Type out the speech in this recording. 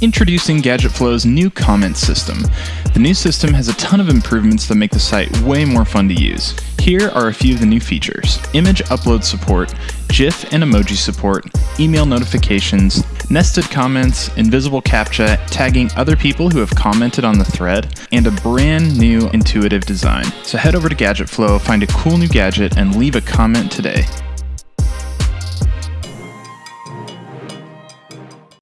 Introducing GadgetFlow's new comment system. The new system has a ton of improvements that make the site way more fun to use. Here are a few of the new features. Image upload support, GIF and emoji support, email notifications, nested comments, invisible CAPTCHA, tagging other people who have commented on the thread, and a brand new intuitive design. So head over to GadgetFlow, find a cool new gadget, and leave a comment today.